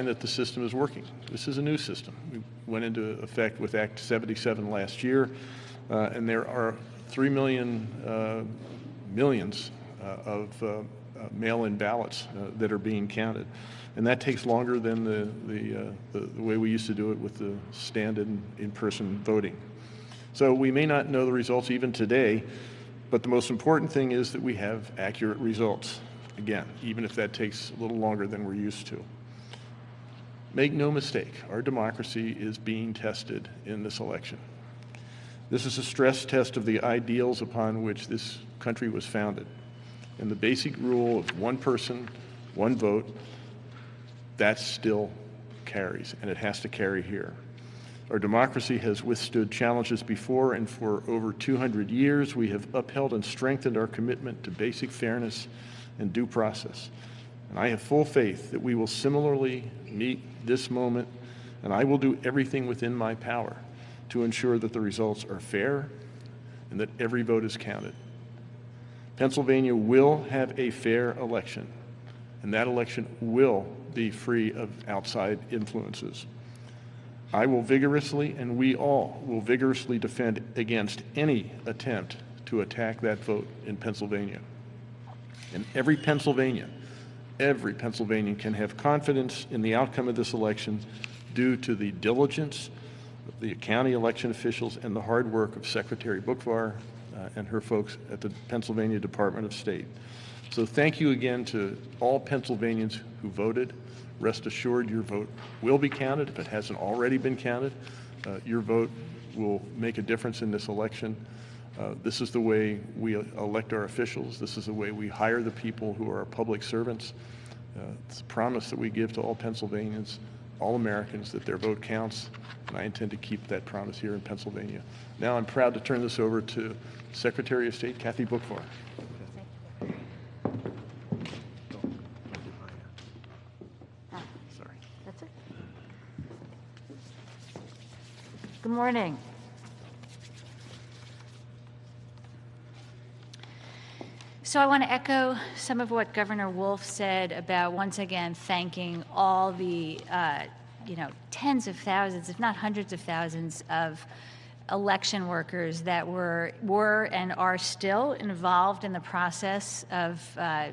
sign that the system is working. This is a new system. We went into effect with Act 77 last year, uh, and there are 3 million uh, millions uh, of uh, uh, mail-in ballots that are being counted. And that takes longer than the, the, the, the way we used to do it with the stand-in in-person voting. So we may not know the results even today, but the most important thing is that we have accurate results. Again, even if that takes a little longer than we're used to. Make no mistake, our democracy is being tested in this election. This is a stress test of the ideals upon which this country was founded. And the basic rule of one person, one vote, that still carries, and it has to carry here. Our democracy has withstood challenges before, and for over 200 years, we have upheld and strengthened our commitment to basic fairness and due process. And I have full faith that we will similarly meet this moment, and I will do everything within my power to ensure that the results are fair and that every vote is counted. Pennsylvania will have a fair election, and that election will be free of outside influences. I will vigorously, and we all will vigorously defend against any attempt to attack that vote in Pennsylvania. And every Pennsylvanian, every Pennsylvanian can have confidence in the outcome of this election due to the diligence of the county election officials and the hard work of Secretary Boockvar uh, and her folks at the Pennsylvania Department of State. So thank you again to all Pennsylvanians who voted. Rest assured your vote will be counted if it hasn't already been counted. Uh, your vote will make a difference in this election. Uh, this is the way we elect our officials. This is the way we hire the people who are our public servants. Uh, it's a promise that we give to all Pennsylvanians, all Americans, that their vote counts, and I intend to keep that promise here in Pennsylvania. Now I'm proud to turn this over to Secretary of State Kathy Boockvar. Good morning. So I want to echo some of what Governor Wolf said about once again thanking all the, uh, you know, tens of thousands, if not hundreds of thousands of election workers that were were and are still involved in the process of uh,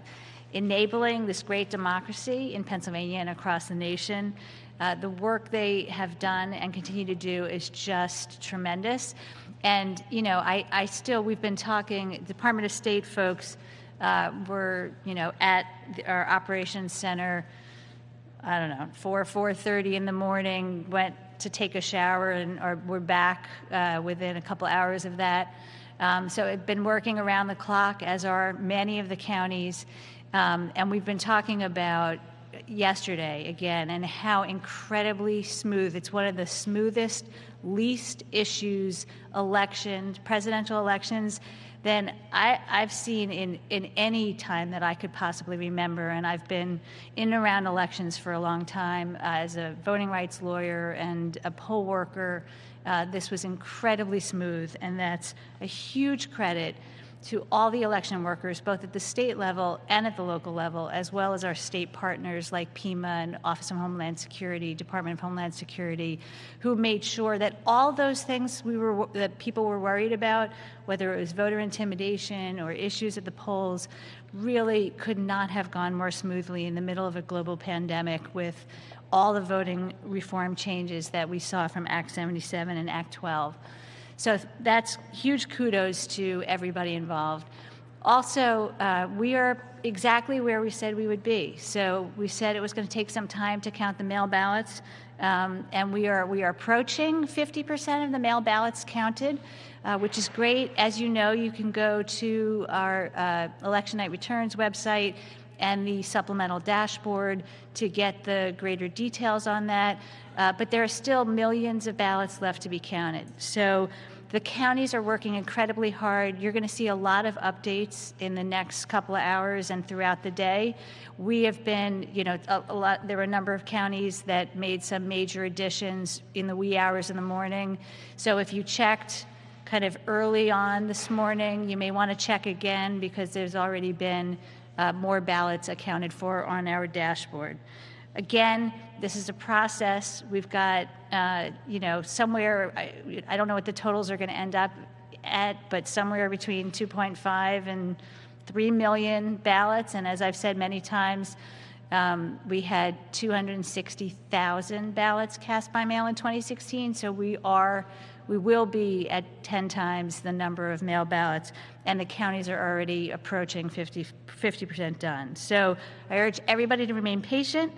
enabling this great democracy in Pennsylvania and across the nation. Uh, the work they have done and continue to do is just tremendous. And, you know, I, I still, we've been talking, Department of State folks uh, were, you know, at our operations center, I don't know, 4, 4.30 in the morning, went to take a shower and or we're back uh, within a couple hours of that. Um, so I've been working around the clock, as are many of the counties. Um, and we've been talking about yesterday again and how incredibly smooth it's one of the smoothest least issues elections presidential elections than I, have seen in, in any time that I could possibly remember. And I've been in and around elections for a long time uh, as a voting rights lawyer and a poll worker. Uh, this was incredibly smooth, and that's a huge credit to all the election workers, both at the state level and at the local level, as well as our state partners like PEMA and Office of Homeland Security, Department of Homeland Security, who made sure that all those things we were that people were worried about, whether it was voter intimidation or issues at the polls, really could not have gone more smoothly in the middle of a global pandemic with all the voting reform changes that we saw from Act 77 and Act 12. So that's huge kudos to everybody involved. Also, uh, we are exactly where we said we would be. So we said it was going to take some time to count the mail ballots, um, and we are we are approaching 50% of the mail ballots counted, uh, which is great. As you know, you can go to our uh, election night returns website and the supplemental dashboard to get the greater details on that. Uh, but there are still millions of ballots left to be counted. So the counties are working incredibly hard. You're going to see a lot of updates in the next couple of hours and throughout the day. We have been, you know, a, a lot. There were a number of counties that made some major additions in the wee hours in the morning. So if you checked kind of early on this morning, you may want to check again because there's already been uh, more ballots accounted for on our dashboard. Again, this is a process. We've got, uh, you know, somewhere, I, I don't know what the totals are going to end up at, but somewhere between 2.5 and 3 million ballots. And as I've said many times, um, we had 260,000 ballots cast by mail in 2016. So we are, we will be at 10 times the number of mail ballots, and the counties are already approaching 50, 50% done. So I urge everybody to remain patient.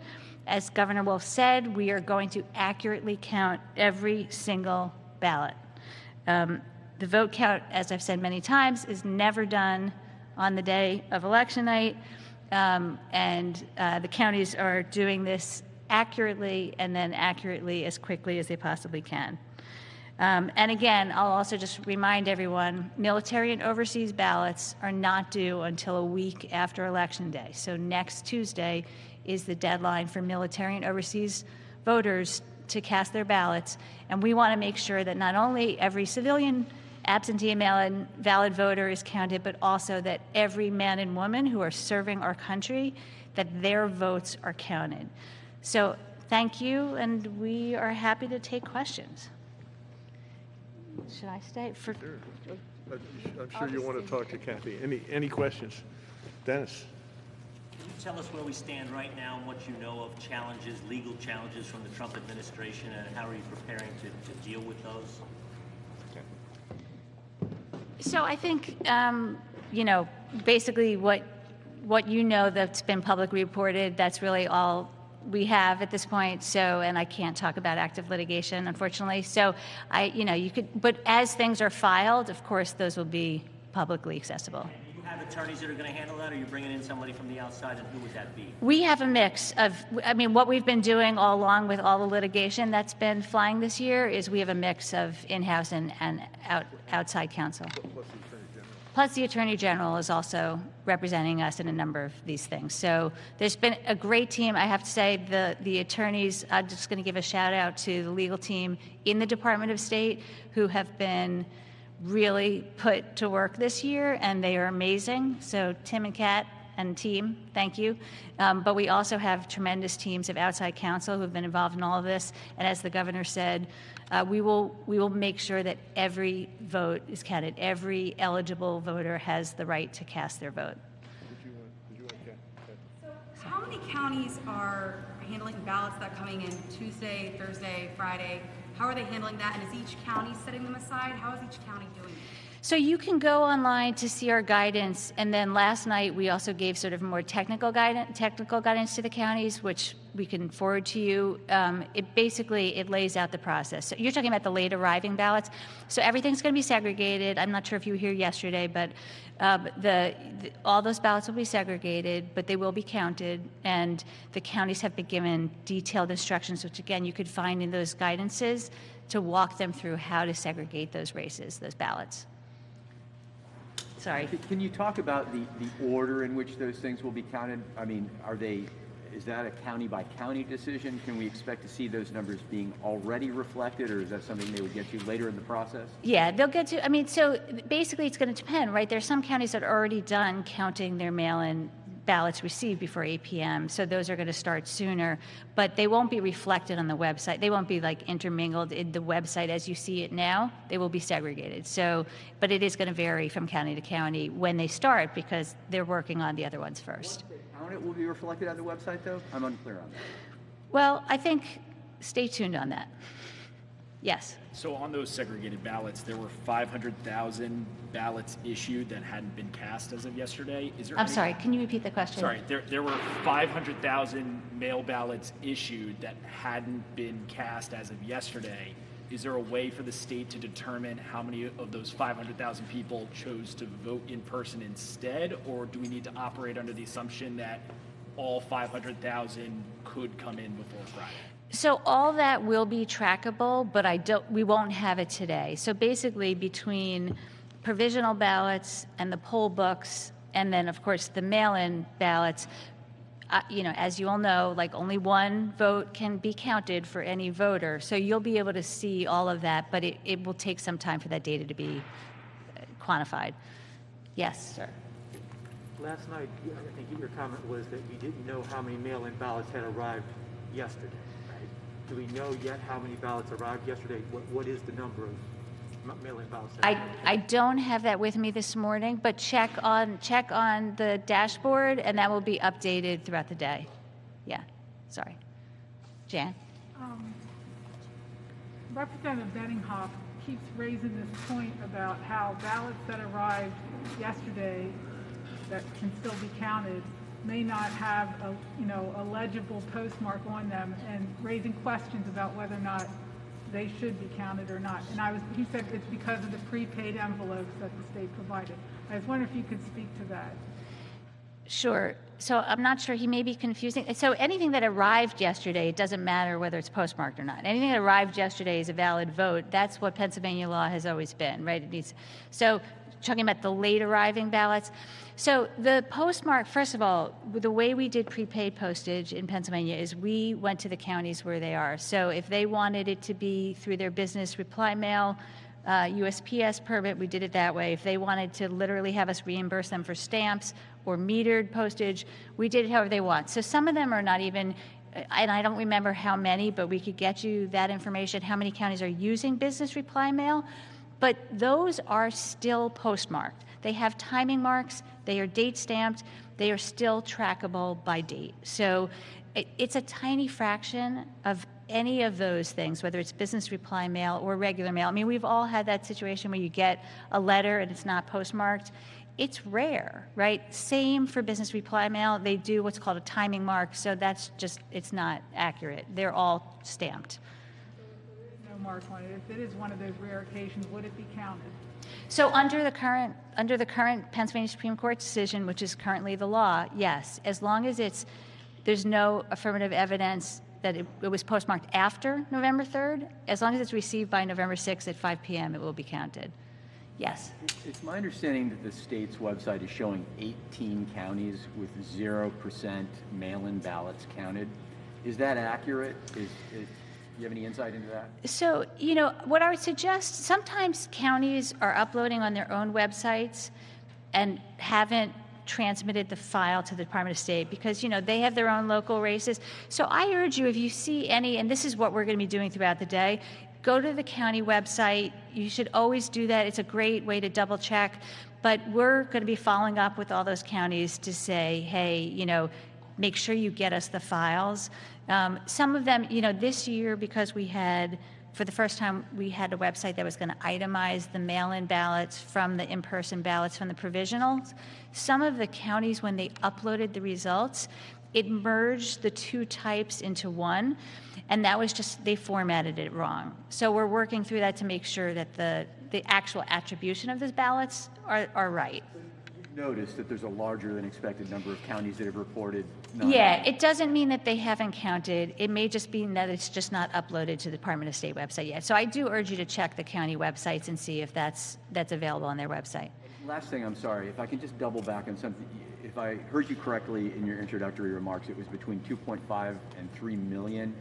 As Governor Wolf said, we are going to accurately count every single ballot. Um, the vote count, as I've said many times, is never done on the day of election night, um, and uh, the counties are doing this accurately and then accurately as quickly as they possibly can. Um, and again, I'll also just remind everyone military and overseas ballots are not due until a week after Election Day. So next Tuesday is the deadline for military and overseas voters to cast their ballots. And we want to make sure that not only every civilian absentee and valid voter is counted, but also that every man and woman who are serving our country, that their votes are counted. So thank you, and we are happy to take questions. Should I stay for? I'm sure you want to talk to Kathy. Any, any questions? Dennis? Can you tell us where we stand right now and what you know of challenges, legal challenges from the Trump administration, and how are you preparing to, to deal with those? So I think, um, you know, basically what what you know that's been publicly reported. That's really all we have at this point. So, and I can't talk about active litigation, unfortunately. So, I, you know, you could, but as things are filed, of course, those will be publicly accessible. You have attorneys that are going to handle that, or you're bringing in somebody from the outside, and who would that be? We have a mix of, I mean, what we've been doing all along with all the litigation that's been flying this year is we have a mix of in-house and, and out, outside counsel. Plus, the Attorney General is also representing us in a number of these things. So there's been a great team. I have to say, the, the attorneys, I'm just going to give a shout out to the legal team in the Department of State who have been really put to work this year, and they are amazing. So Tim and Kat and team, thank you. Um, but we also have tremendous teams of outside counsel who have been involved in all of this. And as the governor said, uh, we will we will make sure that every vote is counted. Every eligible voter has the right to cast their vote. How many counties are handling ballots that are coming in Tuesday, Thursday, Friday? How are they handling that? And is each county setting them aside? How is each county doing it? So you can go online to see our guidance, and then last night we also gave sort of more technical guidance, technical guidance to the counties, which we can forward to you. Um, it basically it lays out the process. So you're talking about the late arriving ballots. So everything's going to be segregated. I'm not sure if you were here yesterday, but uh, the, the all those ballots will be segregated, but they will be counted, and the counties have been given detailed instructions, which again you could find in those guidances to walk them through how to segregate those races, those ballots. Sorry. Can- you talk about the, the order in which those things will be counted? I mean, are they, is that a county-by-county decision? Can we expect to see those numbers being already reflected, or is that something they would get to later in the process? Yeah, they'll get to, I mean, so basically it's going to depend, right? There's some counties that are already done counting their mail-in ballots received before 8 p.m., so those are going to start sooner, but they won't be reflected on the website. They won't be like intermingled in the website as you see it now. They will be segregated. So, but it is going to vary from county to county when they start because they're working on the other ones first. It will be reflected on the website, though? I'm unclear on that. Well, I think stay tuned on that. Yes. So on those segregated ballots, there were 500,000 ballots issued that hadn't been cast as of yesterday. Is there I'm any- sorry, can you repeat the question? Sorry, there, there were 500,000 mail ballots issued that hadn't been cast as of yesterday. Is there a way for the state to determine how many of those 500,000 people chose to vote in person instead? Or do we need to operate under the assumption that all 500,000 could come in before Friday? So all that will be trackable, but I don't, we won't have it today. So basically, between provisional ballots and the poll books, and then, of course, the mail-in ballots, uh, you know, as you all know, like only one vote can be counted for any voter. So you'll be able to see all of that, but it, it will take some time for that data to be uh, quantified. Yes, sir. Last night, I think your comment was that you didn't know how many mail-in ballots had arrived yesterday? Do we know yet how many ballots arrived yesterday? What, what is the number of ma- mail-in ballots? that- I, I don't have that with me this morning, but check on, check on the dashboard, and that will be updated throughout the day. Yeah, sorry. Jan? Um, Representative Benninghoff keeps raising this point about how ballots that arrived yesterday that can still be counted may not have a, you know, a legible postmark on them and raising questions about whether or not they should be counted or not. And I was, he said it's because of the prepaid envelopes that the state provided. I was wondering if you could speak to that. Sure. So I'm not sure, he may be confusing. So anything that arrived yesterday, it doesn't matter whether it's postmarked or not. Anything that arrived yesterday is a valid vote. That's what Pennsylvania law has always been, right? It needs, so talking about the late arriving ballots. So the postmark, first of all, the way we did prepaid postage in Pennsylvania is we went to the counties where they are. So if they wanted it to be through their business reply mail, uh, USPS permit, we did it that way. If they wanted to literally have us reimburse them for stamps or metered postage, we did it however they want. So some of them are not even, and I don't remember how many, but we could get you that information, how many counties are using business reply mail. But those are still postmarked. They have timing marks, they are date stamped, they are still trackable by date. So it, it's a tiny fraction of any of those things, whether it's business reply mail or regular mail. I mean, we've all had that situation where you get a letter and it's not postmarked. It's rare, right? Same for business reply mail. They do what's called a timing mark, so that's just, it's not accurate. They're all stamped. No mark on it. If it is one of those rare occasions, would it be counted? So under the current, under the current Pennsylvania Supreme Court decision, which is currently the law, yes, as long as it's, there's no affirmative evidence that it, it was postmarked after November 3rd, as long as it's received by November 6th at 5 PM, it will be counted. Yes. It's my understanding that the state's website is showing 18 counties with 0% mail-in ballots counted. Is that accurate? Is, is, you have any insight into that? So, you know, what I would suggest, sometimes counties are uploading on their own websites and haven't transmitted the file to the Department of State because, you know, they have their own local races. So I urge you, if you see any, and this is what we're going to be doing throughout the day, go to the county website. You should always do that. It's a great way to double check. But we're going to be following up with all those counties to say, hey, you know, make sure you get us the files. Um, some of them, you know, this year, because we had, for the first time, we had a website that was going to itemize the mail-in ballots from the in-person ballots from the provisionals. Some of the counties, when they uploaded the results, it merged the two types into one, and that was just, they formatted it wrong. So we're working through that to make sure that the, the actual attribution of those ballots are, are right. Notice that there's a larger than expected number of counties that have reported. Yeah, it doesn't mean that they haven't counted. It may just mean that it's just not uploaded to the Department of State website yet. So I do urge you to check the county websites and see if that's, that's available on their website. Last thing, I'm sorry, if I can just double back on something. If I heard you correctly in your introductory remarks, it was between 2.5 and 3 million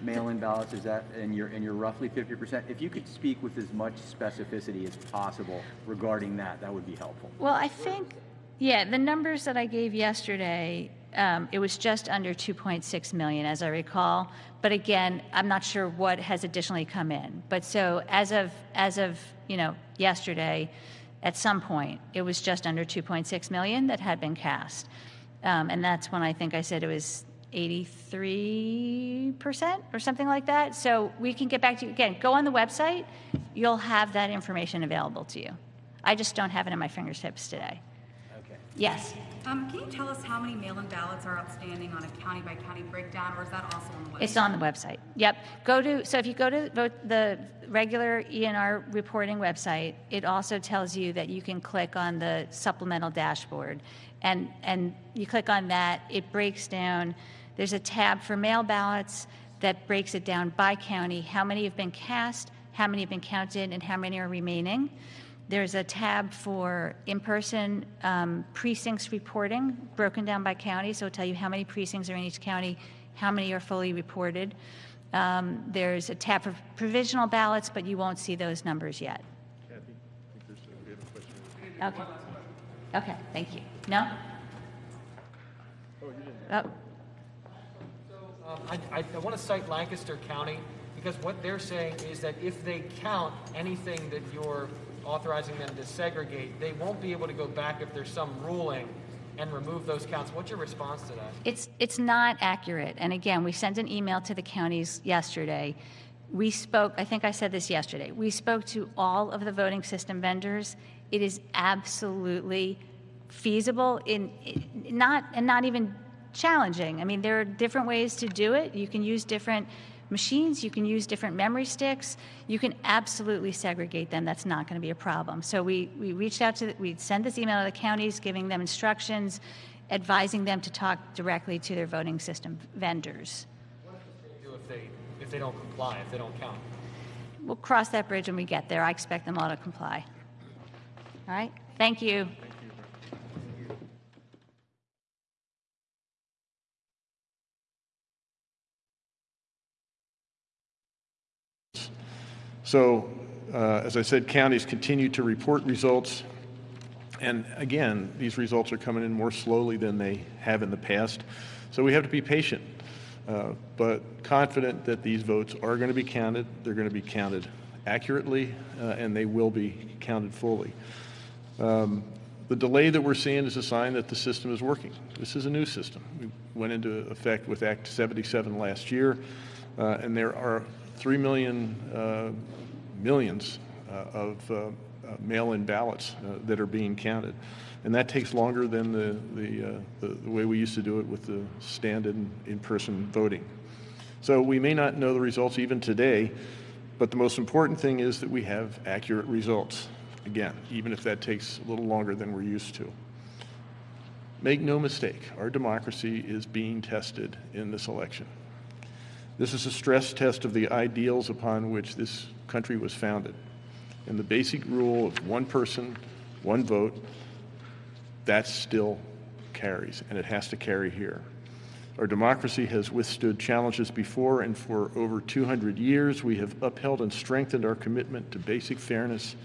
mail-in ballots. Is that, and you're, and you're roughly 50%? If you could speak with as much specificity as possible regarding that, that would be helpful. Well, I think, yeah, the numbers that I gave yesterday, um, it was just under 2.6 million, as I recall. But again, I'm not sure what has additionally come in. But so as of, as of, you know, yesterday, at some point, it was just under 2.6 million that had been cast. Um, and that's when I think I said it was 83% or something like that. So we can get back to you. Again, go on the website. You'll have that information available to you. I just don't have it in my fingertips today. Okay. Yes. Um, can you tell us how many mail-in ballots are outstanding on a county-by-county breakdown, or is that also on the website? It's on the website. Yep. Go to, so if you go to vote the regular ENR reporting website, it also tells you that you can click on the supplemental dashboard. And, and you click on that, it breaks down, there's a tab for mail ballots that breaks it down by county, how many have been cast, how many have been counted, and how many are remaining. There's a tab for in-person um, precincts reporting, broken down by county, so it'll tell you how many precincts are in each county, how many are fully reported. Um, There's a tab for provisional ballots, but you won't see those numbers yet. Kathy, I think there's, we have a question. Okay. Okay, thank you. No? Oh. Um, I, I, I want to cite Lancaster County because what they're saying is that if they count anything that you're authorizing them to segregate, they won't be able to go back if there's some ruling and remove those counts. What's your response to that? It's, it's not accurate. And again, we sent an email to the counties yesterday. We spoke, I think I said this yesterday, we spoke to all of the voting system vendors. It is absolutely feasible in, not, and not even challenging. I mean, there are different ways to do it. You can use different machines, you can use different memory sticks. You can absolutely segregate them. That's not going to be a problem. So we, we reached out to, the- we sent this email to the counties, giving them instructions, advising them to talk directly to their voting system vendors. What do if they, if they don't comply, if they don't count? We'll cross that bridge when we get there. I expect them all to comply. All right? Thank you. So, uh, as I said, counties continue to report results. And again, these results are coming in more slowly than they have in the past. So we have to be patient, uh, but confident that these votes are going to be counted. They're going to be counted accurately, uh, and they will be counted fully. Um, The delay that we're seeing is a sign that the system is working. This is a new system. We went into effect with Act 77 last year, uh, and there are 3 million, uh, millions uh, of uh, uh, mail-in ballots that are being counted. And that takes longer than the, the, the the way we used to do it with the stand-in, in-person voting. So we may not know the results even today, but the most important thing is that we have accurate results. Again, even if that takes a little longer than we're used to. Make no mistake, our democracy is being tested in this election. This is a stress test of the ideals upon which this country was founded. And the basic rule of one person, one vote, that still carries, and it has to carry here. Our democracy has withstood challenges before, and for over 200 years, we have upheld and strengthened our commitment to basic fairness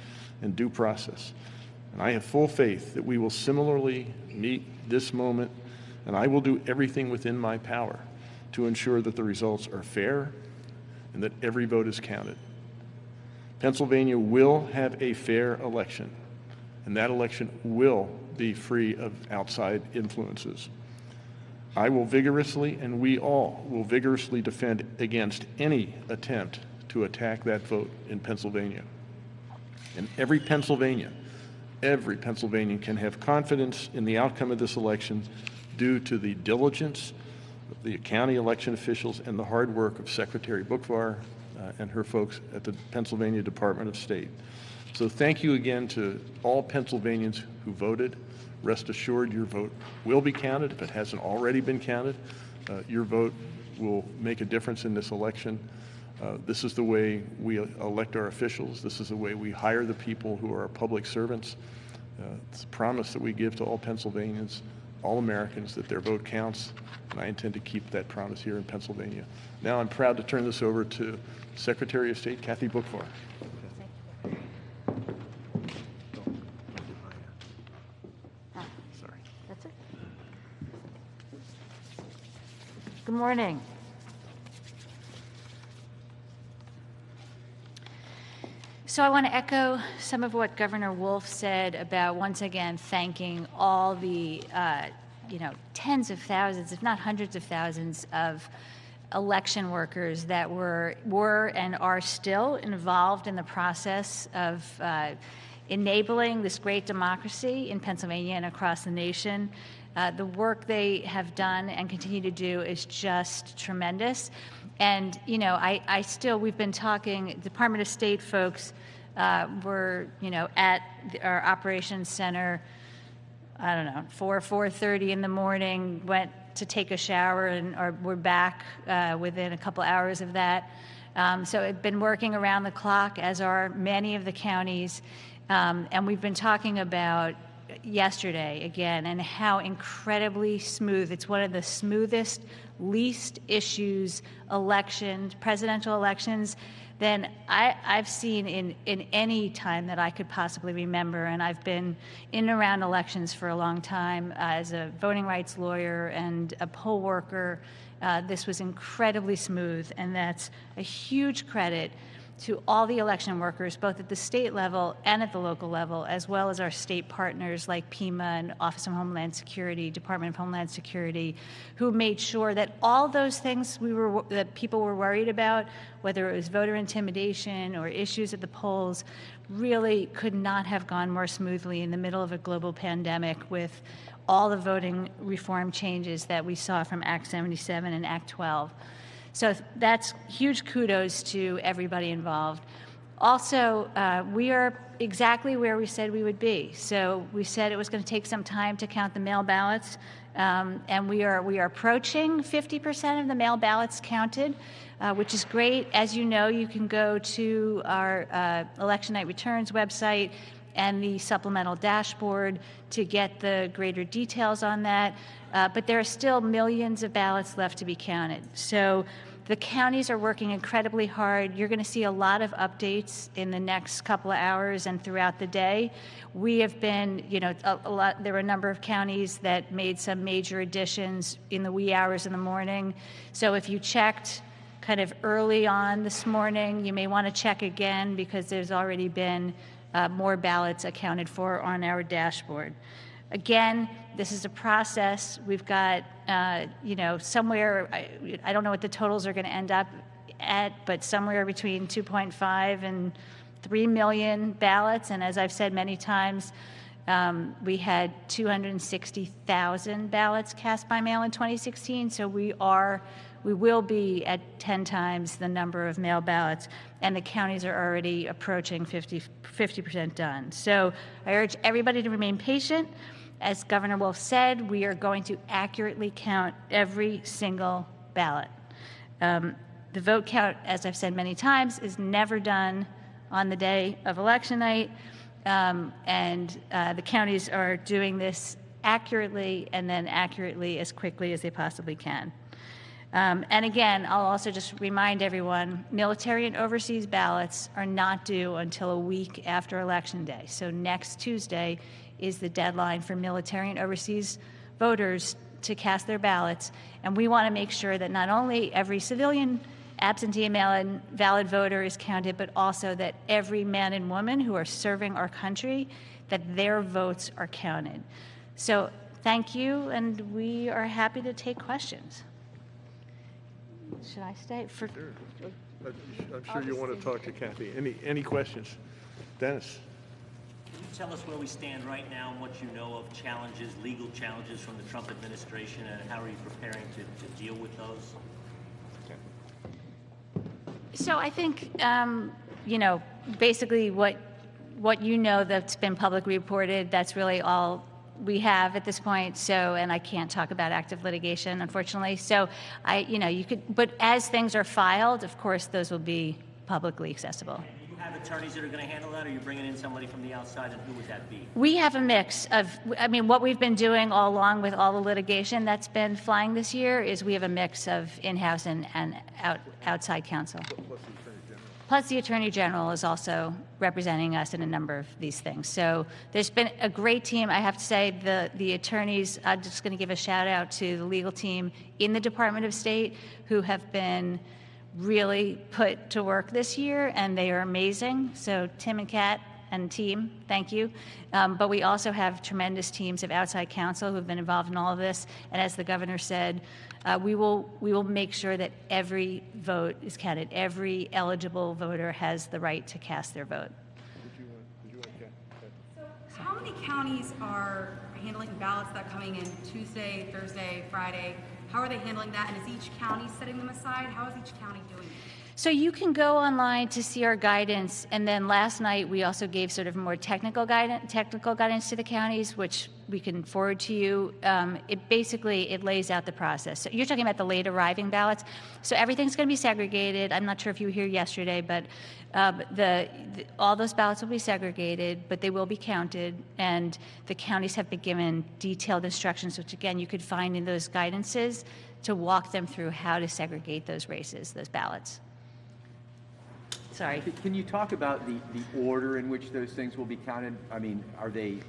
and due process. And I have full faith that we will similarly meet this moment, and I will do everything within my power to ensure that the results are fair and that every vote is counted. Pennsylvania will have a fair election, and that election will be free of outside influences. I will vigorously, and we all will vigorously defend against any attempt to attack that vote in Pennsylvania. And every Pennsylvanian, every Pennsylvanian can have confidence in the outcome of this election due to the diligence the county election officials and the hard work of Secretary Boockvar uh, and her folks at the Pennsylvania Department of State. So thank you again to all Pennsylvanians who voted. Rest assured your vote will be counted if it hasn't already been counted. Uh, Your vote will make a difference in this election. Uh, This is the way we elect our officials. This is the way we hire the people who are our public servants. Uh, It's a promise that we give to all Pennsylvanians, all Americans, that their vote counts, and I intend to keep that promise here in Pennsylvania. Now, I'm proud to turn this over to Secretary of State Kathy Boockvar. Good morning. So I want to echo some of what Governor Wolf said about once again thanking all the, uh, you know, tens of thousands, if not hundreds of thousands of election workers that were were and are still involved in the process of uh, enabling this great democracy in Pennsylvania and across the nation. Uh, the work they have done and continue to do is just tremendous. And, you know, I, I still, we've been talking, Department of State folks uh, were, you know, at our operations center, I don't know, 4, 4.30 in the morning, went to take a shower and or we're back uh, within a couple hours of that. Um, so it's been working around the clock, as are many of the counties. Um, and we've been talking about yesterday again and how incredibly smooth. It's one of the smoothest, least issues elections, presidential elections than I, I've seen in, in any time that I could possibly remember. And I've been in and around elections for a long time uh, as a voting rights lawyer and a poll worker. Uh, this was incredibly smooth, and that's a huge credit to all the election workers, both at the state level and at the local level, as well as our state partners like PEMA and Office of Homeland Security, Department of Homeland Security, who made sure that all those things we were that people were worried about, whether it was voter intimidation or issues at the polls, really could not have gone more smoothly in the middle of a global pandemic with all the voting reform changes that we saw from Act 77 and Act 12. So that's huge kudos to everybody involved. Also, uh, we are exactly where we said we would be. So we said it was going to take some time to count the mail ballots, um, and we are we are approaching 50% of the mail ballots counted, uh, which is great. As you know, you can go to our uh, election night returns website and the supplemental dashboard to get the greater details on that. Uh, but there are still millions of ballots left to be counted. So the counties are working incredibly hard. You're going to see a lot of updates in the next couple of hours and throughout the day. We have been, you know, a, a lot. There were a number of counties that made some major additions in the wee hours in the morning. So if you checked kind of early on this morning, you may want to check again because there's already been uh, more ballots accounted for on our dashboard. Again, this is a process. We've got, uh, you know, somewhere, I, I don't know what the totals are going to end up at, but somewhere between 2.5 and 3 million ballots. And as I've said many times, um, we had 260,000 ballots cast by mail in 2016. So we are, we will be at 10 times the number of mail ballots, and the counties are already approaching 50 percent done. So I urge everybody to remain patient. As Governor Wolf said, we are going to accurately count every single ballot. Um, the vote count, as I've said many times, is never done on the day of election night, um, and uh, the counties are doing this accurately and then accurately as quickly as they possibly can. Um, and again, I'll also just remind everyone military and overseas ballots are not due until a week after Election Day. So next Tuesday is the deadline for military and overseas voters to cast their ballots. And we want to make sure that not only every civilian absentee and mail-in valid voter is counted, but also that every man and woman who are serving our country, that their votes are counted. So thank you, and we are happy to take questions. Should I stay for? I'm sure you want to talk to Kathy. Any, any questions? Dennis? Can you tell us where we stand right now and what you know of challenges, legal challenges from the Trump administration, and how are you preparing to, to deal with those? So I think, um, you know, basically what what you know that's been publicly reported. That's really all we have at this point. So, and I can't talk about active litigation, unfortunately. So, I, you know, you could, but as things are filed, of course, those will be publicly accessible. Do you have attorneys that are going to handle that, or are you bringing in somebody from the outside, and who would that be? We have a mix of, I mean, what we've been doing all along with all the litigation that's been flying this year is we have a mix of in-house and, and out, outside counsel. Plus, the Attorney General is also representing us in a number of these things. So there's been a great team. I have to say, the, the attorneys, I'm just going to give a shout out to the legal team in the Department of State who have been really put to work this year, and they are amazing. So Tim and Kat and team, thank you. Um, but we also have tremendous teams of outside counsel who have been involved in all of this. And as the governor said, uh, we will we will make sure that every vote is counted. Every eligible voter has the right to cast their vote. So, how many counties are handling ballots that are coming in Tuesday, Thursday, Friday? How are they handling that? And is each county setting them aside? How is each county doing it? So you can go online to see our guidance, and then last night we also gave sort of more technical guidance, technical guidance to the counties, which we can forward to you. Um, it basically it lays out the process. So you're talking about the late arriving ballots. So everything's going to be segregated. I'm not sure if you were here yesterday, but um, the, the all those ballots will be segregated, but they will be counted, and the counties have been given detailed instructions, which again you could find in those guidances to walk them through how to segregate those races, those ballots. Sorry. Can- you talk about the, the order in which those things will be counted? I mean, are they,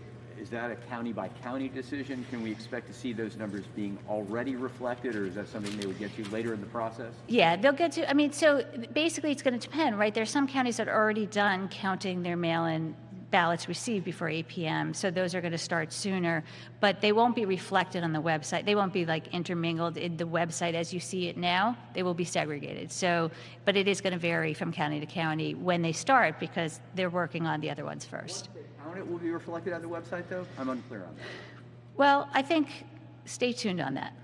is that a county-by-county decision? Can we expect to see those numbers being already reflected, or is that something they would get you later in the process? Yeah, they'll get to, I mean, so basically it's going to depend, right? There's some counties that are already done counting their mail-in ballots received before 8 p.m., so those are going to start sooner, but they won't be reflected on the website. They won't be like intermingled in the website as you see it now. They will be segregated. So, but it is going to vary from county to county when they start because they're working on the other ones first. Count it will be reflected on the website, though? I'm unclear on that. Well, I think stay tuned on that.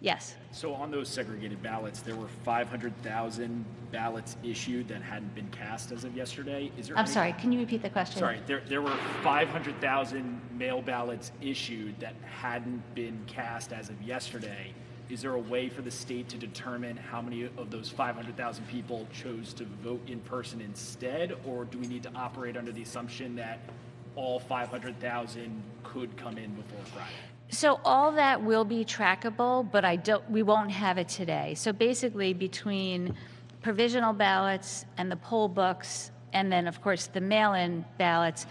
Yes. So on those segregated ballots, there were 500,000 ballots issued that hadn't been cast as of yesterday. Is there I'm any- sorry, can you repeat the question? Sorry, there, there were 500,000 mail ballots issued that hadn't been cast as of yesterday. Is there a way for the state to determine how many of those 500,000 people chose to vote in person instead? Or do we need to operate under the assumption that all 500,000 could come in before Friday? So all that will be trackable, but I don't, we won't have it today. So basically, between provisional ballots and the poll books, and then, of course, the mail-in ballots,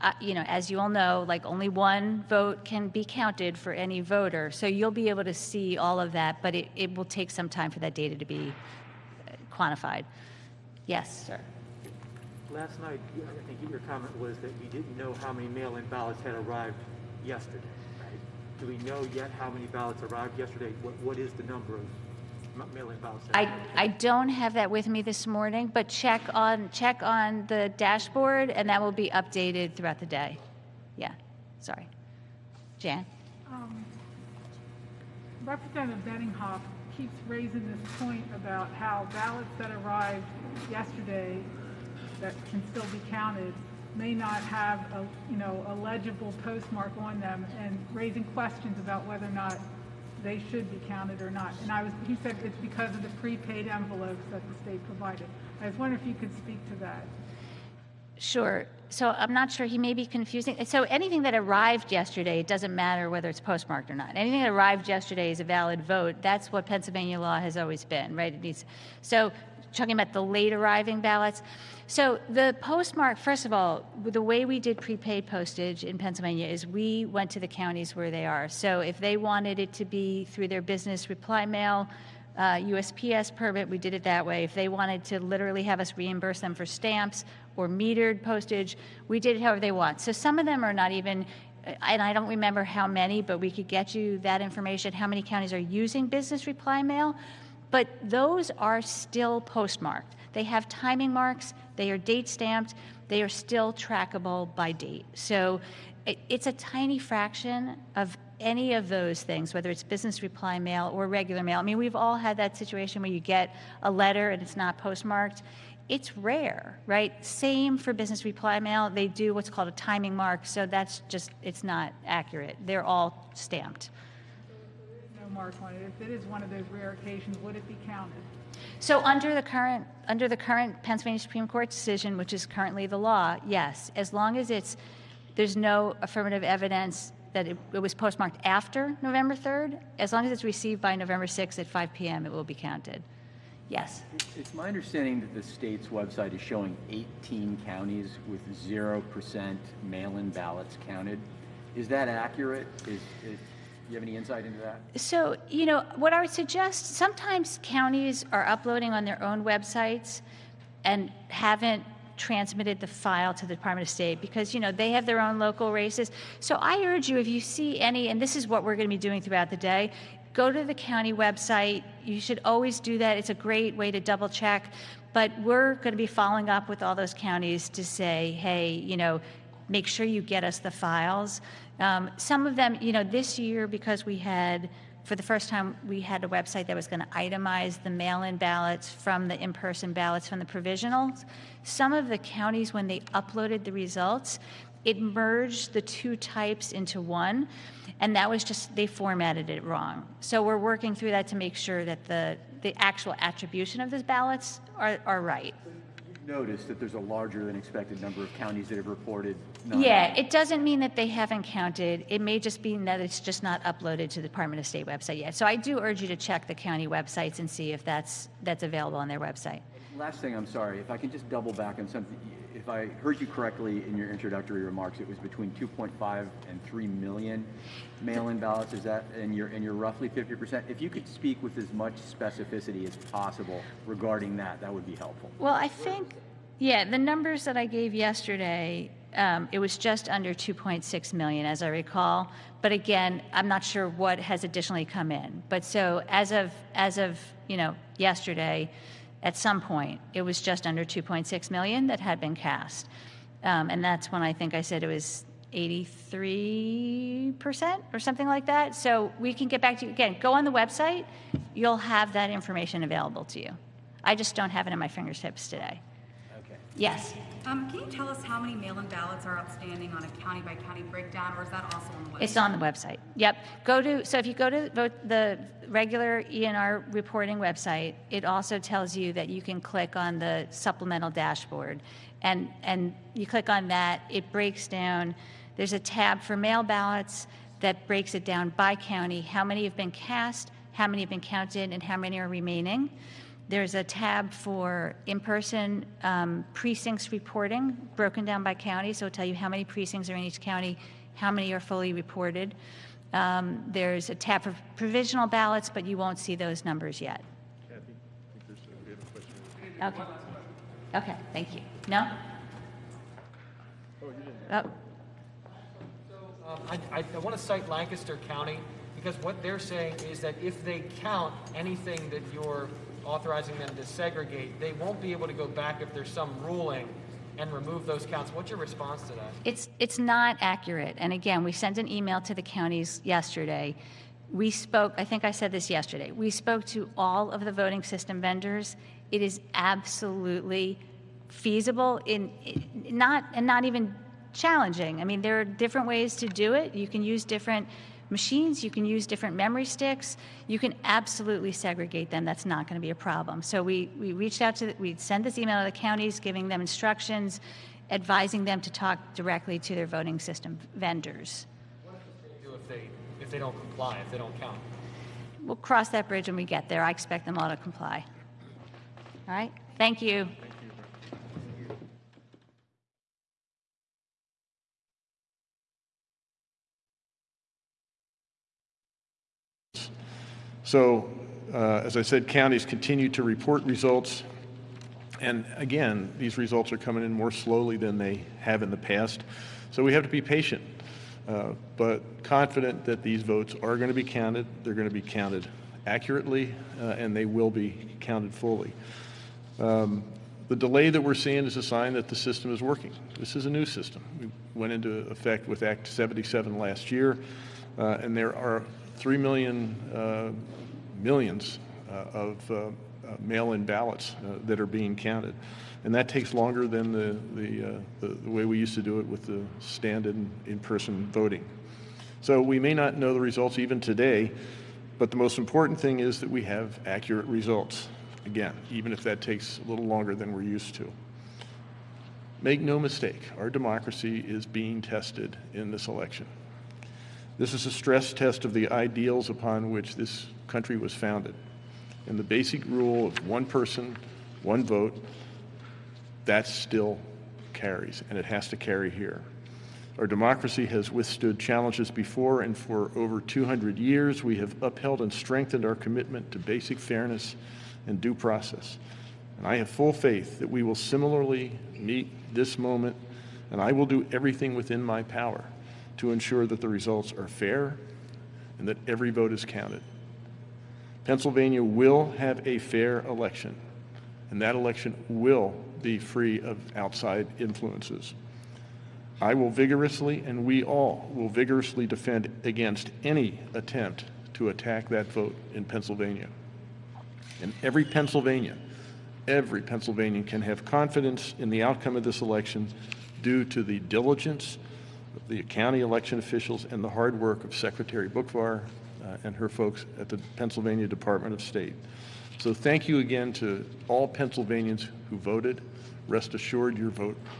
uh, you know, as you all know, like only one vote can be counted for any voter. So you'll be able to see all of that, but it, it will take some time for that data to be uh, quantified. Yes, sir. Last night, I think your comment was that you didn't know how many mail-in ballots had arrived yesterday? Do we know yet how many ballots arrived yesterday? What, what is the number of ma- mail-in ballots? I. I don't have that with me this morning, but check on, check on the dashboard, and that will be updated throughout the day. Yeah, sorry. Jan? Um, Representative Benninghoff keeps raising this point about how ballots that arrived yesterday that can still be counted may not have a, you know, a legible postmark on them and raising questions about whether or not they should be counted or not. And I was, he said it's because of the prepaid envelopes that the state provided. I was wondering if you could speak to that. Sure. So I'm not sure, he may be confusing. So anything that arrived yesterday, it doesn't matter whether it's postmarked or not. Anything that arrived yesterday is a valid vote. That's what Pennsylvania law has always been, right? It needs, so talking about the late arriving ballots. So the postmark, first of all, the way we did prepaid postage in Pennsylvania is we went to the counties where they are. So if they wanted it to be through their business reply mail, uh, USPS permit, we did it that way. If they wanted to literally have us reimburse them for stamps or metered postage, we did it however they want. So some of them are not even, and I don't remember how many, but we could get you that information, how many counties are using business reply mail. But those are still postmarked. They have timing marks, they are date stamped, they are still trackable by date. So it, it's a tiny fraction of any of those things, whether it's business reply mail or regular mail. I mean, we've all had that situation where you get a letter and it's not postmarked. It's rare, right? Same for business reply mail. They do what's called a timing mark, so that's just, it's not accurate. They're all stamped. No mark on it. If it is one of those rare occasions, would it be counted? So under the current, under the current Pennsylvania Supreme Court decision, which is currently the law, yes, as long as it's, there's no affirmative evidence that it, it was postmarked after November 3rd, as long as it's received by November 6th at 5 p.m., it will be counted. Yes. It's my understanding that the state's website is showing 18 counties with 0% mail-in ballots counted. Is that accurate? Is, is, do you have any insight into that? So, you know, what I would suggest, sometimes counties are uploading on their own websites and haven't transmitted the file to the Department of State because, you know, they have their own local races. So I urge you, if you see any, and this is what we're going to be doing throughout the day, go to the county website. You should always do that. It's a great way to double check. But we're going to be following up with all those counties to say, hey, you know, make sure you get us the files. Um, some of them, you know, this year because we had for the first time, we had a website that was going to itemize the mail-in ballots from the in-person ballots from the provisionals. Some of the counties, when they uploaded the results, it merged the two types into one, and that was just, they formatted it wrong. So we're working through that to make sure that the, the actual attribution of those ballots are, are right. Notice that there's a larger than expected number of counties that have reported. Yeah, it doesn't mean that they haven't counted. It may just be that it's just not uploaded to the Department of State website yet. So I do urge you to check the county websites and see if that's, that's available on their website. Last thing, I'm sorry, if I can just double back on something. If I heard you correctly in your introductory remarks, it was between 2.5 and 3 million mail-in ballots. Is that, and you're, and you're roughly 50%? If you could speak with as much specificity as possible regarding that, that would be helpful. Well, I think, yeah, the numbers that I gave yesterday, um, it was just under 2.6 million, as I recall. But again, I'm not sure what has additionally come in. But so as of, as of, you know, yesterday, at some point, it was just under 2.6 million that had been cast. Um, and that's when I think I said it was 83% or something like that. So we can get back to you. Again, go on the website. You'll have that information available to you. I just don't have it in my fingertips today. Okay. Yes. Um, can you tell us how many mail-in ballots are outstanding on a county-by-county breakdown, or is that also on the website? It's on the website. Yep. Go to, so if you go to vote, the regular ENR reporting website, it also tells you that you can click on the supplemental dashboard. And, and you click on that, it breaks down, there's a tab for mail ballots that breaks it down by county, how many have been cast, how many have been counted, and how many are remaining. There's a tab for in-person um, precincts reporting, broken down by county, so it'll tell you how many precincts are in each county, how many are fully reported. Um, There's a tab for provisional ballots, but you won't see those numbers yet. Okay. Okay, thank you. No? Oh, Um, I, I, I want to cite Lancaster County because what they're saying is that if they count anything that you're authorizing them to segregate, they won't be able to go back if there's some ruling and remove those counts. What's your response to that? It's, it's not accurate. And again, we sent an email to the counties yesterday. We spoke, I think I said this yesterday, we spoke to all of the voting system vendors. It is absolutely feasible in, not, and not even challenging. I mean, there are different ways to do it. You can use different machines, you can use different memory sticks. You can absolutely segregate them. That's not going to be a problem. So we, we reached out to, the- we sent this email to the counties, giving them instructions, advising them to talk directly to their voting system vendors. What do if they, if they don't comply, if they don't count? We'll cross that bridge when we get there. I expect them all to comply. All right? Thank you. So, uh, as I said, counties continue to report results. And again, these results are coming in more slowly than they have in the past. So we have to be patient, uh, but confident that these votes are going to be counted. They're going to be counted accurately, uh, and they will be counted fully. Um, The delay that we're seeing is a sign that the system is working. This is a new system. We went into effect with Act 77 last year, uh, and there are 3 million, uh, millions uh, of uh, uh, mail-in ballots that are being counted. And that takes longer than the, the, the the way we used to do it with the stand-in, in-person voting. So we may not know the results even today, but the most important thing is that we have accurate results. Again, even if that takes a little longer than we're used to. Make no mistake, our democracy is being tested in this election. This is a stress test of the ideals upon which this country was founded. And the basic rule of one person, one vote, that still carries, and it has to carry here. Our democracy has withstood challenges before, and for over 200 years, we have upheld and strengthened our commitment to basic fairness and due process. And I have full faith that we will similarly meet this moment, and I will do everything within my power to ensure that the results are fair and that every vote is counted. Pennsylvania will have a fair election, and that election will be free of outside influences. I will vigorously, and we all will vigorously defend against any attempt to attack that vote in Pennsylvania. And every Pennsylvanian, every Pennsylvanian can have confidence in the outcome of this election due to the diligence the county election officials and the hard work of Secretary Boockvar uh, and her folks at the Pennsylvania Department of State. So thank you again to all Pennsylvanians who voted. Rest assured your vote